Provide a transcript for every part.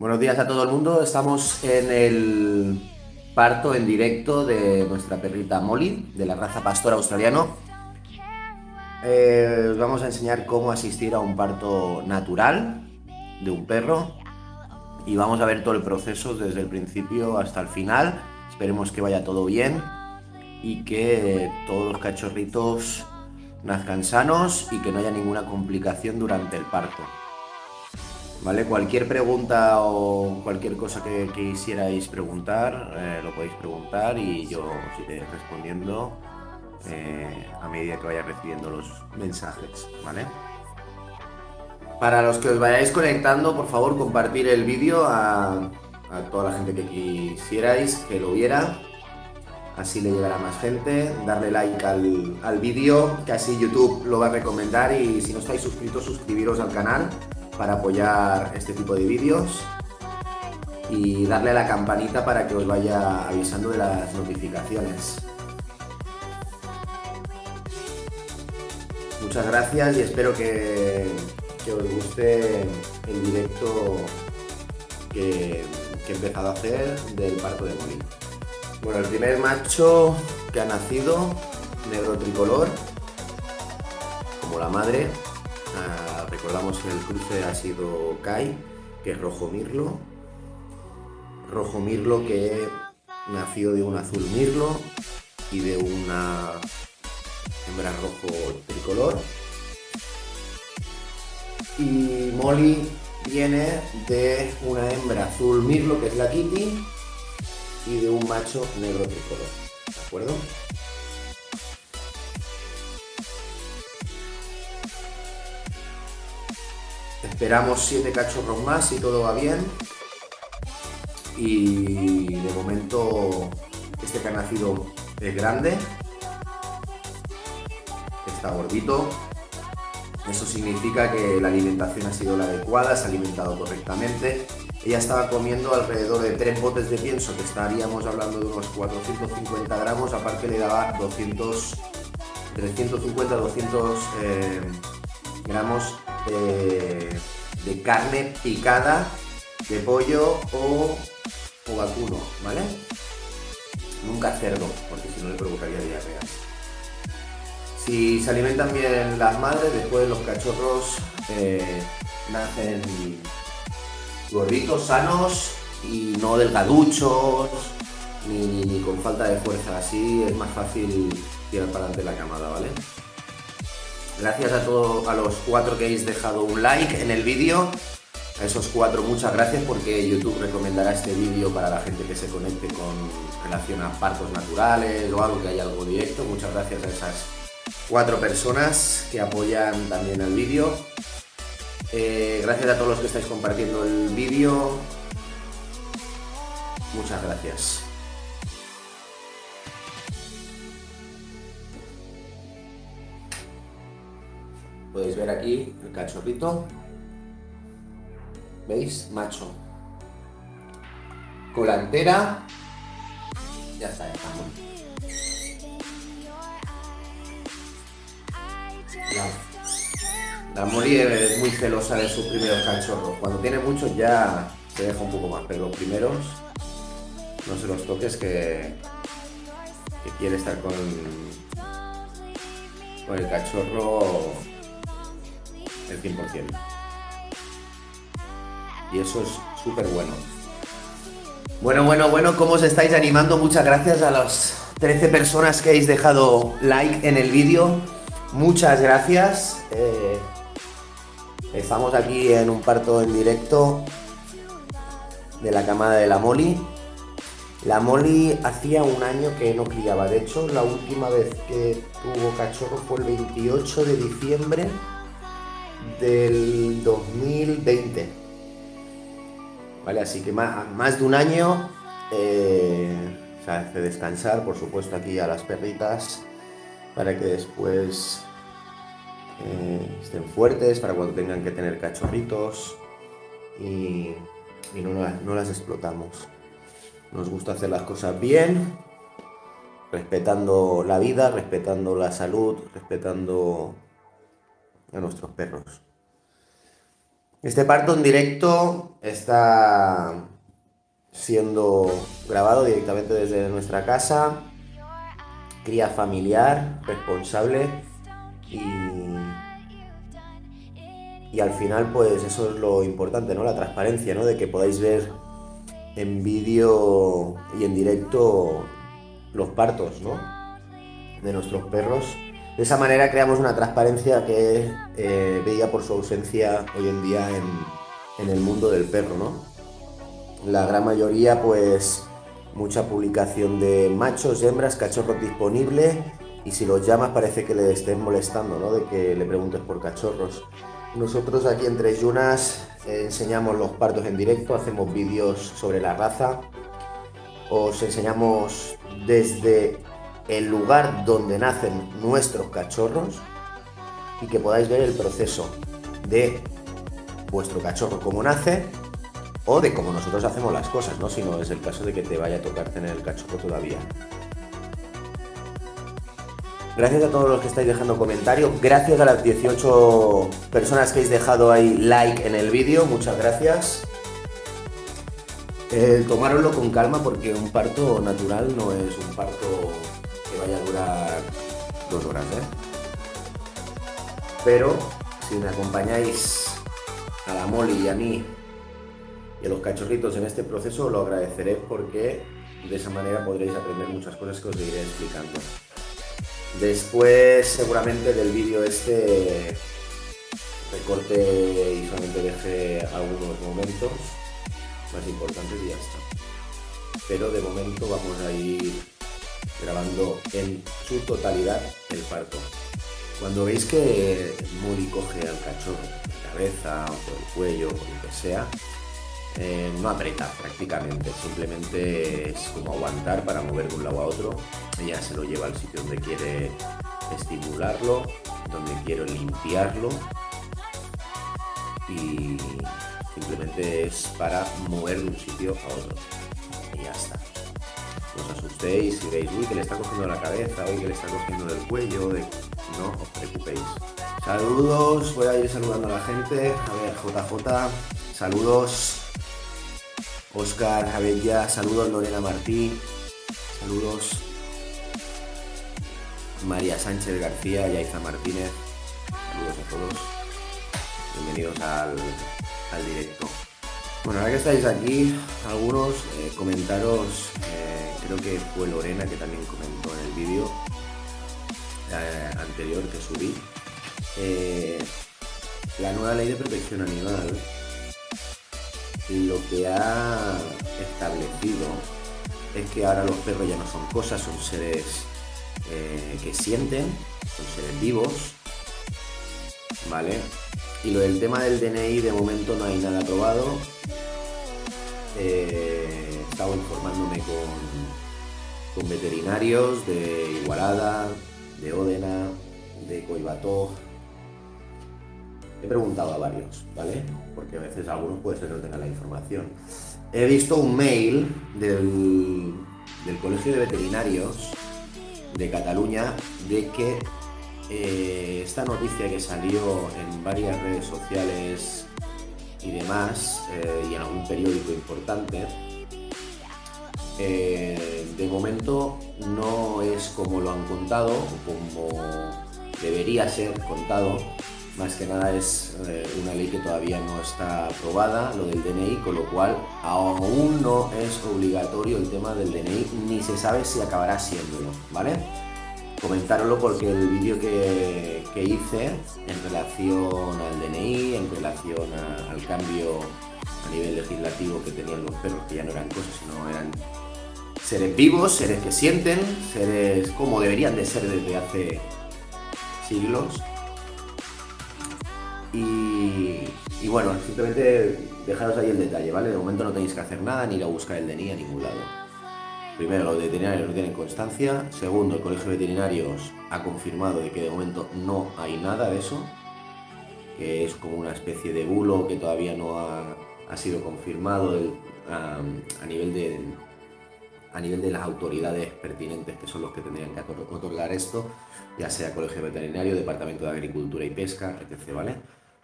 Buenos días a todo el mundo. Estamos en el parto en directo de nuestra perrita Molly, de la raza pastor australiano. Eh, os vamos a enseñar cómo asistir a un parto natural de un perro y vamos a ver todo el proceso desde el principio hasta el final. Esperemos que vaya todo bien y que todos los cachorritos nazcan sanos y que no haya ninguna complicación durante el parto. ¿Vale? Cualquier pregunta o cualquier cosa que quisierais preguntar, eh, lo podéis preguntar y yo os iré respondiendo eh, a medida que vaya recibiendo los mensajes, ¿vale? Para los que os vayáis conectando, por favor, compartir el vídeo a, toda la gente que quisierais que lo viera así le llegará más gente, darle like al, al vídeo, que así YouTube lo va a recomendar y si no estáis suscritos, suscribiros al canal para apoyar este tipo de vídeos y darle a la campanita para que os vaya avisando de las notificaciones. Muchas gracias y espero que, os guste el directo que, he empezado a hacer del parto de Molina. Bueno, el primer macho que ha nacido, negro tricolor, como la madre. Ah, recordamos que el cruce ha sido Kai, que es rojo mirlo. Rojo mirlo que nació de un azul mirlo y de una hembra rojo tricolor. Y Molly viene de una hembra azul mirlo, que es la Kitty, y de un macho negro tricolor. ¿De acuerdo? Esperamos siete cachorros más si todo va bien. Y de momento este que ha nacido es grande. Está gordito. Eso significa que la alimentación ha sido la adecuada, se ha alimentado correctamente ella estaba comiendo alrededor de tres botes de pienso, que estaríamos hablando de unos 450 gramos, aparte le daba 200, 350 200 gramos de, carne picada de pollo o, o vacuno, ¿vale? Nunca cerdo, porque si no le provocaría diarrea. Si se alimentan bien las madres, después los cachorros eh, nacen gorditos, sanos y no delgaduchos, ni, con falta de fuerza. Así es más fácil tirar para adelante la camada, ¿vale? Gracias a todos, a los cuatro que habéis dejado un like en el vídeo. A esos cuatro muchas gracias porque YouTube recomendará este vídeo para la gente que se conecte con relación a partos naturales o algo que haya algo directo. Muchas gracias a esas cuatro personas que apoyan también el vídeo. Eh, gracias a todos los que estáis compartiendo el vídeo. Muchas gracias. Podéis ver aquí el cachorrito. ¿Veis? Macho. Colantera. Ya está, ya está. La Mori es muy celosa de sus primeros cachorros. Cuando tiene muchos ya se deja un poco más, pero los primeros no se los toques que, que quiere estar con, con el cachorro el 100%. Y eso es súper bueno. Bueno, bueno, bueno, ¿cómo os estáis animando? Muchas gracias a las 13 personas que habéis dejado like en el vídeo. Muchas gracias. Eh, Estamos aquí en un parto en directo de la camada de la Molly. La Molly hacía un año que no criaba, de hecho la última vez que tuvo cachorro fue el 28 de diciembre del 2020. Vale, así que más, de un año eh, se hace descansar, por supuesto, aquí a las perritas para que después eh, estén fuertes para cuando tengan que tener cachorritos y, no, las explotamos. Nos gusta hacer las cosas bien, respetando la vida, respetando la salud, respetando a nuestros perros. Este parto en directo está siendo grabado directamente desde nuestra casa, cría familiar, responsable y, y al final pues eso es lo importante, ¿no? La transparencia, ¿no? De que podáis ver en vídeo y en directo los partos, ¿no? De nuestros perros. De esa manera creamos una transparencia que eh, veía por su ausencia hoy en día en, el mundo del perro, ¿no? La gran mayoría, pues, mucha publicación de machos, hembras, cachorros disponibles y si los llamas parece que le estén molestando, ¿no? De que le preguntes por cachorros. Nosotros aquí en Tres Yunas eh, enseñamos los partos en directo, hacemos vídeos sobre la raza, os enseñamos desde el lugar donde nacen nuestros cachorros y que podáis ver el proceso de vuestro cachorro cómo nace o de cómo nosotros hacemos las cosas, ¿no? Si no es el caso de que te vaya a tocar tener el cachorro todavía. Gracias a todos los que estáis dejando comentarios. Gracias a las 18 personas que habéis dejado ahí like en el vídeo. Muchas gracias. Eh, con calma porque un parto natural no es un parto vaya a durar dos horas. ¿eh? Pero si me acompañáis a la Molly y a mí y a los cachorritos en este proceso, lo agradeceré porque de esa manera podréis aprender muchas cosas que os iré explicando. Después seguramente del vídeo este recorte y solamente deje algunos momentos más importantes y ya está. Pero de momento vamos a ir grabando en su totalidad el parto. Cuando veis que Muri coge al cachorro por la cabeza o por el cuello o por lo que sea, eh, no aprieta prácticamente, simplemente es como aguantar para mover de un lado a otro. Ella se lo lleva al sitio donde quiere estimularlo, donde quiero limpiarlo y simplemente es para mover de un sitio a otro. Y ya está. Os asustéis y veis, uy, que le está cogiendo la cabeza, uy, que le está cogiendo del cuello, no os preocupéis. Saludos, voy a ir saludando a la gente. A ver, JJ, saludos. Oscar Javella, saludos Lorena Martí, saludos María Sánchez García, Yaiza Martínez, saludos a todos, bienvenidos al, directo. Bueno, ahora que estáis aquí, algunos eh, comentaros, eh, creo que fue Lorena que también comentó en el vídeo eh, anterior que subí, la nueva ley de protección animal lo que ha establecido es que ahora los perros ya no son cosas, son seres eh, que sienten, son seres vivos, ¿vale? Y lo del tema del DNI de momento no hay nada aprobado. Eh, estado informándome con, veterinarios de Igualada, de Ódena, de Coibató, He preguntado a varios, ¿vale? Porque a veces algunos puede ser que no tengan la información. He visto un mail del, Colegio de Veterinarios de Cataluña de que eh, esta noticia que salió en varias redes sociales y demás, eh, y en algún periódico importante, eh, de momento no es como lo han contado, como debería ser contado, más que nada es eh, una ley que todavía no está aprobada, lo del DNI, con lo cual aún no es obligatorio el tema del DNI, ni se sabe si acabará siéndolo, ¿vale? Comentároslo porque el vídeo que, hice en relación al DNI, en relación al cambio a nivel legislativo que tenían los perros, que ya no eran cosas, sino eran seres vivos, seres que sienten, seres como deberían de ser desde hace siglos, y, bueno, simplemente dejaros ahí el detalle, ¿vale? De momento no tenéis que hacer nada ni ir a buscar el DNI a ningún lado. Primero, los veterinarios no tienen constancia. Segundo, el Colegio de Veterinarios ha confirmado de que de momento no hay nada de eso, que es como una especie de bulo que todavía no ha, sido confirmado a, nivel de, a nivel de las autoridades pertinentes que son los que tendrían que otorgar esto, ya sea Colegio Veterinario, Departamento de Agricultura y Pesca, etc. ¿vale?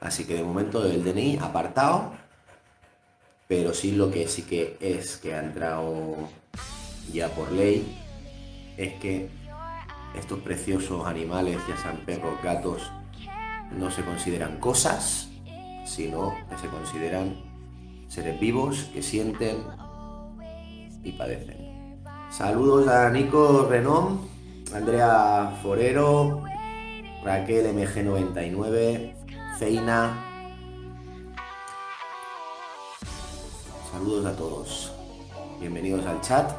Así que de momento el DNI apartado, pero sí lo que sí que es que ha entrado ya por ley es que estos preciosos animales, ya sean perros, gatos, no se consideran cosas, sino que se consideran seres vivos que sienten y padecen. Saludos a Nico Renom, Andrea Forero, Raquel MG99, Feina. Saludos a todos. Bienvenidos al chat.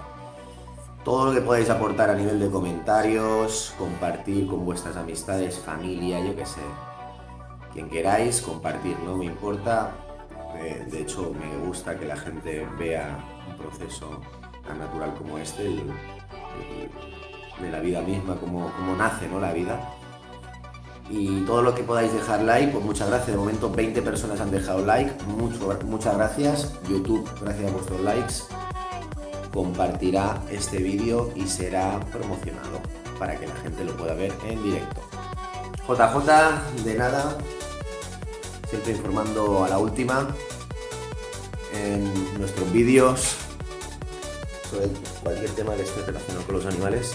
Todo lo que podáis aportar a nivel de comentarios, compartir con vuestras amistades, familia, yo que sé. Quien queráis, compartir, no me importa. Eh, de hecho, me gusta que la gente vea un proceso natural como este, de la vida misma, como, como nace ¿no? la vida y todo lo que podáis dejar like, pues muchas gracias. De momento 20 personas han dejado like, Mucho, muchas gracias. YouTube, gracias a vuestros likes, compartirá este vídeo y será promocionado para que la gente lo pueda ver en directo. JJ, de nada, siempre informando a la última en nuestros vídeos sobre cualquier tema que esté relacionado con los animales.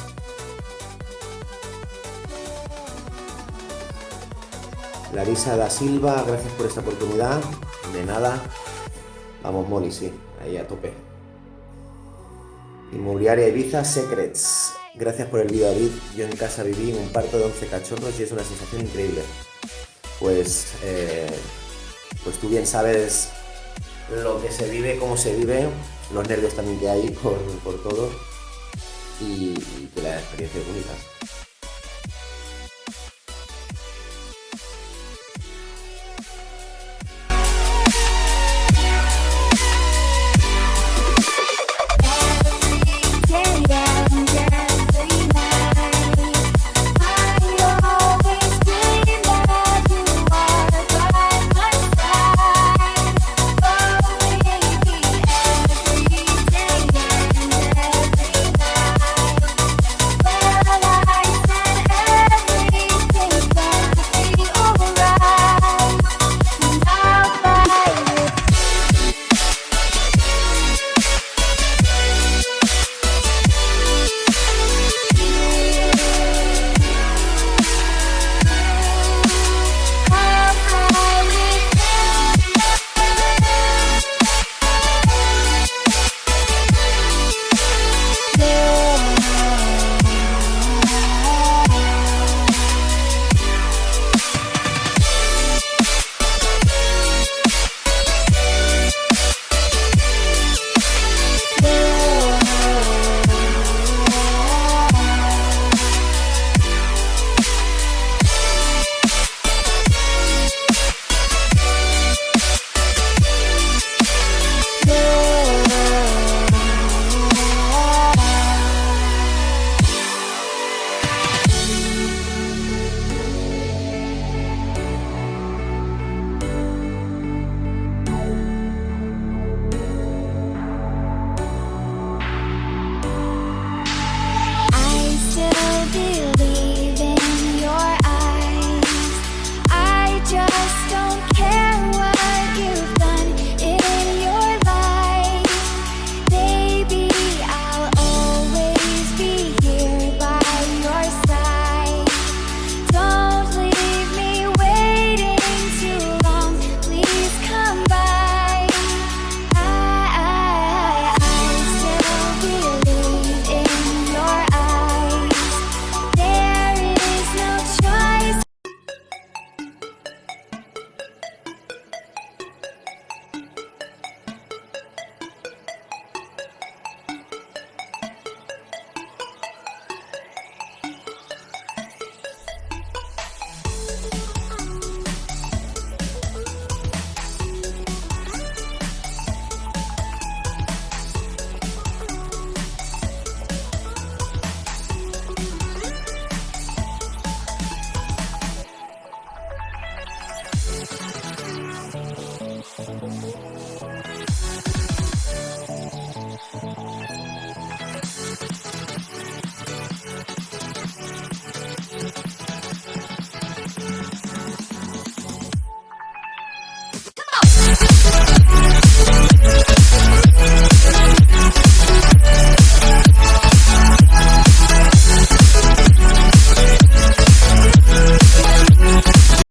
Larisa da Silva, gracias por esta oportunidad. De nada. Vamos, Molly, sí, ahí a tope. Inmobiliaria Ibiza Secrets. Gracias por el vídeo, David. Yo en casa viví un parto de 11 cachorros y es una sensación increíble. Pues, eh, pues tú bien sabes lo que se vive, cómo se vive, los nervios también que hay por, todo y, que la experiencia es única.